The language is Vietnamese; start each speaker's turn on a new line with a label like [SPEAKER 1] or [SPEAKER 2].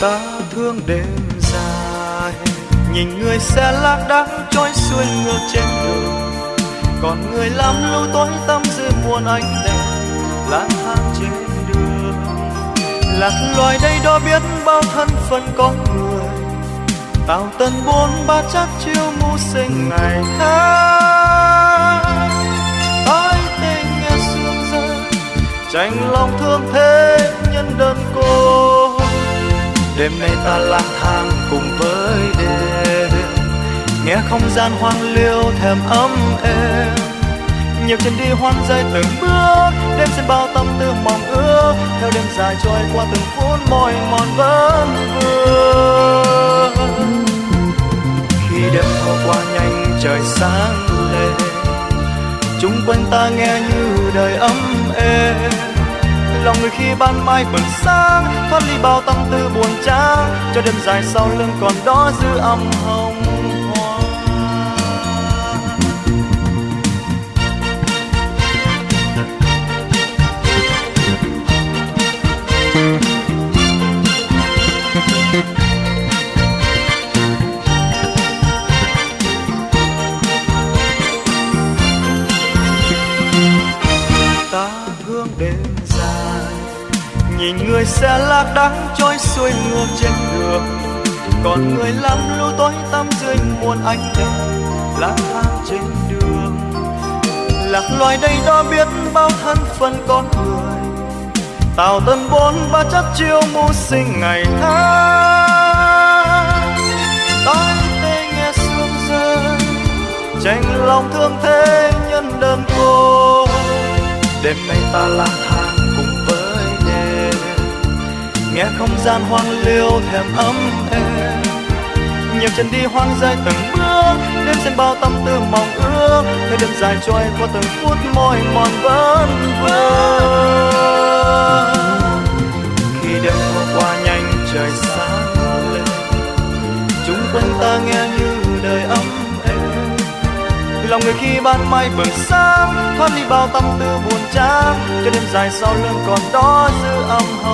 [SPEAKER 1] Ta thương đêm dài. Nhìn người xe lác đác trôi xuôi ngược trên đường. Còn người làm lưu tối tâm dưới muôn ánh đèn, lang thang trên đường. Lạc loài đây đó biết bao thân phận có người. Tào tần bốn ba chắc chiêu mưu sinh ngày tháng ái tình nghe sương rơi tranh lòng thương thế nhân đơn cô đêm nay ta lang thang cùng với đêm. Nghe không gian hoang liêu thèm ấm êm. Nhiều chân đi hoang dây từng bước, đêm xin bao tâm tư mong ước. Theo đêm dài trôi qua từng phút mỏi mòn vẫn vương. Khi đêm thâu qua nhanh trời sáng lên, chúng quanh ta nghe như đời ấm êm lòng người khi ban mai bừng sáng, thoát ly bao tâm tư buồn chán, cho đêm dài sau lưng còn đó giữ âm hồng. Nhìn người xe lạc đắng trôi xuôi ngược trên đường. Còn người lắm lưu tối tăm dưới muôn ánh đèn, lang thang trên đường. Lạc loài đây đó biết bao thân phận con người, tào tân bốn ba chất chiêu mưu sinh ngày tháng. Tai tê nghe sương rơi tranh lòng thương thế nhân đơn cô đêm nay ta lang thang nghe không gian hoang liêu thèm ấm êm. Nhiều chân đi hoang dại từng bước, đêm xem bao tâm tư mong ước. Thời đêm dài trôi qua từng phút mỏi mòn vẫn vương khi đêm hôm qua nhanh trời sáng lên, chúng quanh ta nghe như đời ấm êm. Lòng người khi ban mai bừng sáng, thoát đi bao tâm tư buồn chán. Cho đêm dài sau lưng còn đó giữ âm hồn.